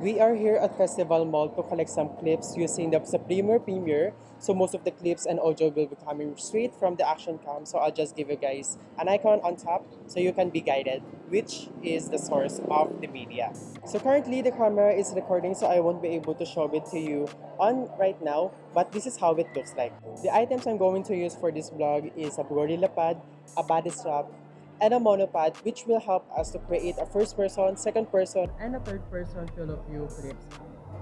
We are here at Festival Mall to collect some clips using the Supreme Premiere. So most of the clips and audio will be coming straight from the action cam. So I'll just give you guys an icon on top so you can be guided which is the source of the media. So currently the camera is recording so I won't be able to show it to you on right now but this is how it looks like. The items I'm going to use for this vlog is a GorillaPod, a body strap, and a monopod which will help us to create a first person, second person, and a third person fill of view clips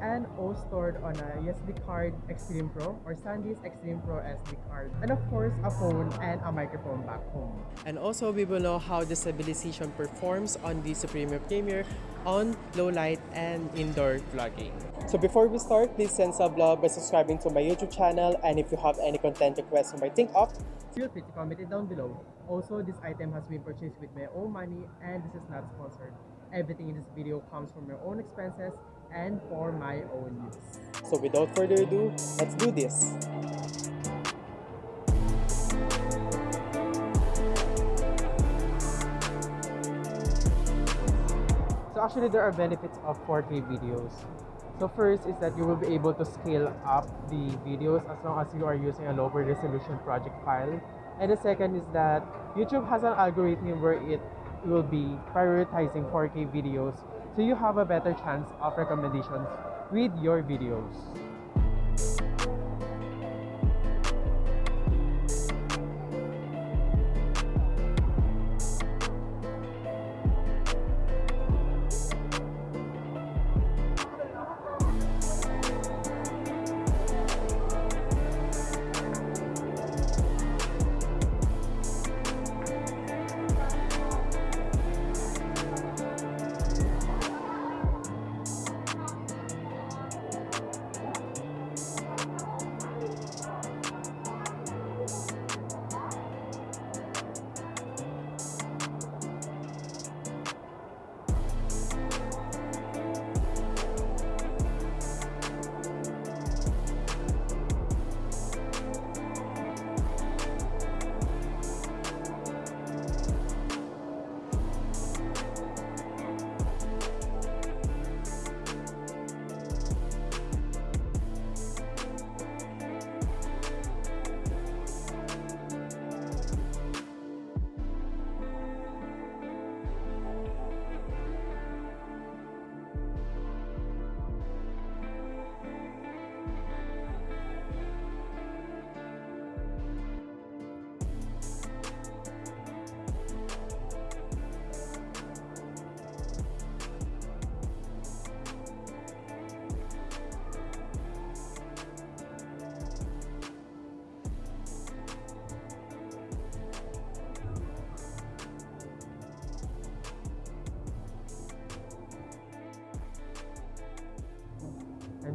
and all stored on a USB card Extreme Pro or SanDisk Extreme Pro SD card and of course a phone and a microphone back home. And also we will know how the stabilization performs on the Supreme Premiere on low light and indoor vlogging. So before we start, please send some love by subscribing to my YouTube channel and if you have any content requests you might think of, feel free to comment it down below. Also, this item has been purchased with my own money and this is not sponsored. Everything in this video comes from my own expenses and for my own use. So without further ado, let's do this! So actually there are benefits of 4K videos. So first is that you will be able to scale up the videos as long as you are using a lower resolution project file. And the second is that YouTube has an algorithm where it will be prioritizing 4K videos so you have a better chance of recommendations with your videos.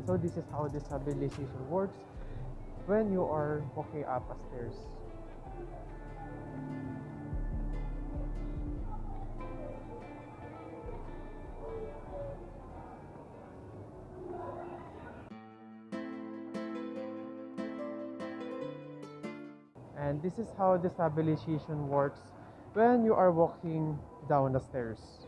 So this is how the stabilization works when you are walking up a stairs. And this is how the stabilization works when you are walking down the stairs.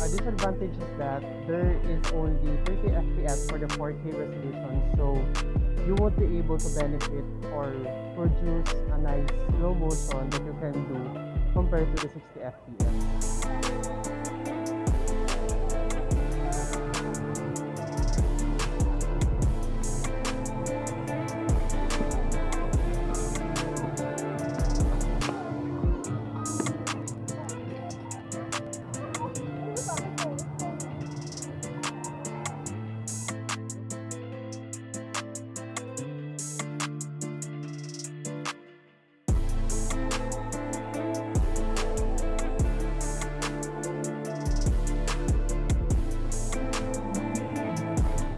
A disadvantage is that there is only 30 FPS for the 4K resolution, so you won't be able to benefit or produce a nice slow motion that you can do compared to the 60 FPS.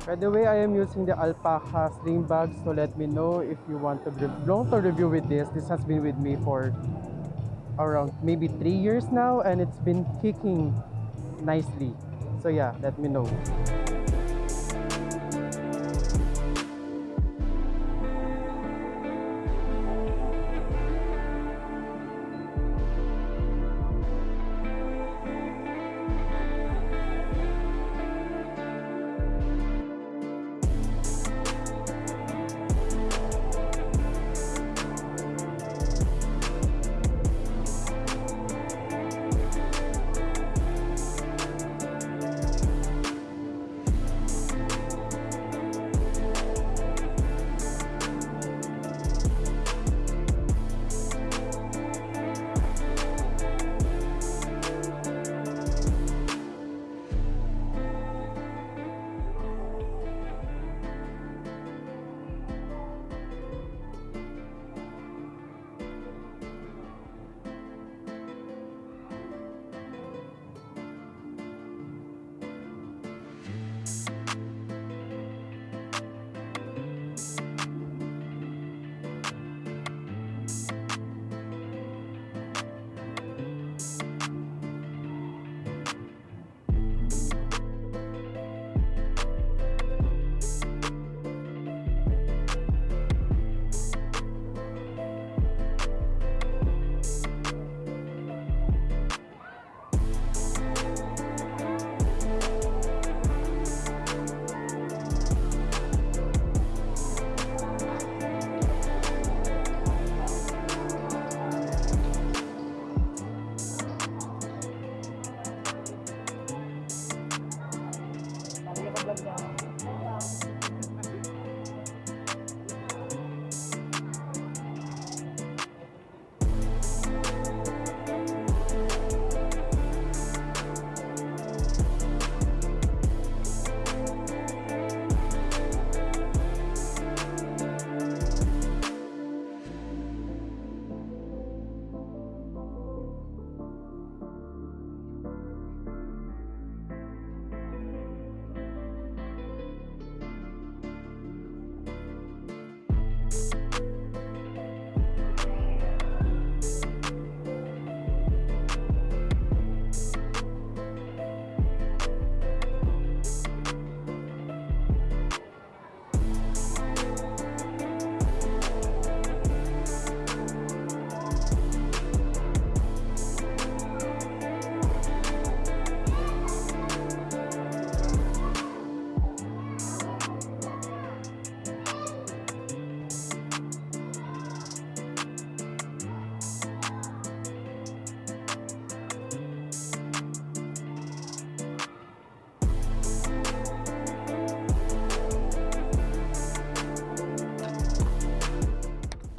By the way, I am using the Alpaca sling bag, so let me know if you want to want to review with this. This has been with me for around maybe three years now, and it's been kicking nicely. So yeah, let me know.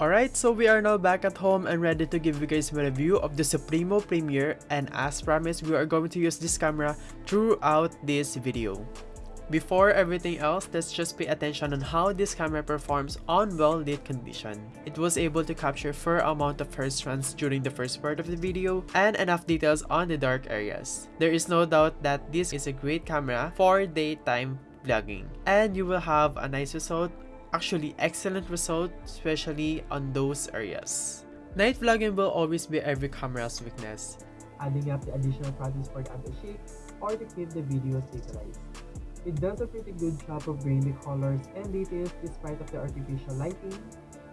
Alright, so we are now back at home and ready to give you guys my review of the Supremo Premiere and as promised, we are going to use this camera throughout this video. Before everything else, let's just pay attention on how this camera performs on well-lit condition. It was able to capture fair amount of hair strands during the first part of the video and enough details on the dark areas. There is no doubt that this is a great camera for daytime vlogging and you will have a nice result actually excellent result, especially on those areas. Night vlogging will always be every camera's weakness. Adding up the additional practice for the anti-shake or to keep the video stabilized. It does a pretty good job of bringing the colors and details despite of the artificial lighting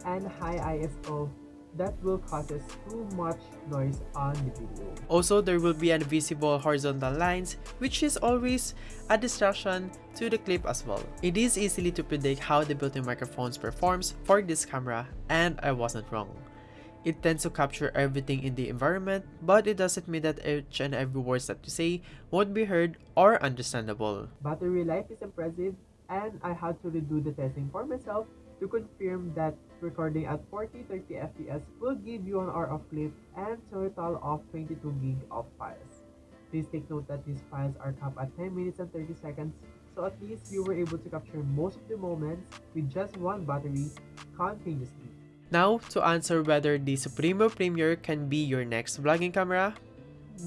and high ISO that will causes too much noise on the video. Also, there will be invisible horizontal lines, which is always a distraction to the clip as well. It is easily to predict how the built-in microphones performs for this camera, and I wasn't wrong. It tends to capture everything in the environment, but it doesn't mean that each and every words that you say won't be heard or understandable. Battery life is impressive, and I had to redo the testing for myself to confirm that recording at 40-30 fps will give you an hour of clip and total of 22 gig of files. Please take note that these files are capped at 10 minutes and 30 seconds, so at least you were able to capture most of the moments with just one battery continuously. Now, to answer whether the Supremo Premier can be your next vlogging camera,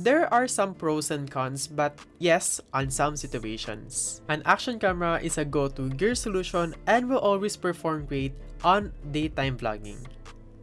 there are some pros and cons, but yes, on some situations. An action camera is a go-to gear solution and will always perform great on daytime vlogging.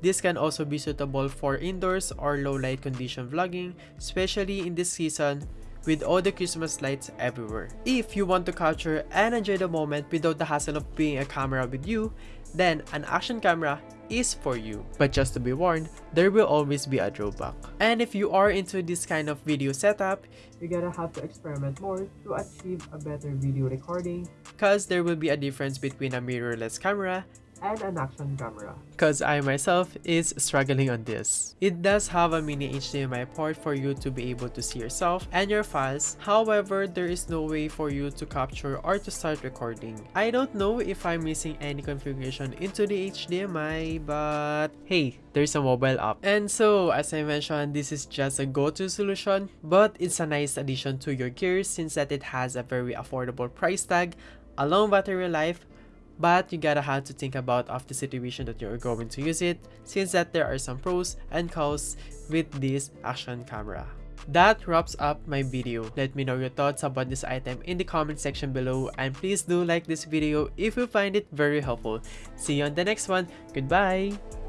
This can also be suitable for indoors or low light condition vlogging, especially in this season with all the Christmas lights everywhere. If you want to capture and enjoy the moment without the hassle of bringing a camera with you, then an action camera is for you. But just to be warned, there will always be a drawback. And if you are into this kind of video setup, you're gonna have to experiment more to achieve a better video recording cause there will be a difference between a mirrorless camera and an action camera. Cause I myself is struggling on this. It does have a mini HDMI port for you to be able to see yourself and your files, however there is no way for you to capture or to start recording. I don't know if I'm missing any configuration into the HDMI but hey, there's a mobile app. And so as I mentioned, this is just a go-to solution but it's a nice addition to your gear since that it has a very affordable price tag, a long battery life, but you gotta have to think about of the situation that you're going to use it since that there are some pros and cons with this action camera. That wraps up my video. Let me know your thoughts about this item in the comment section below and please do like this video if you find it very helpful. See you on the next one. Goodbye!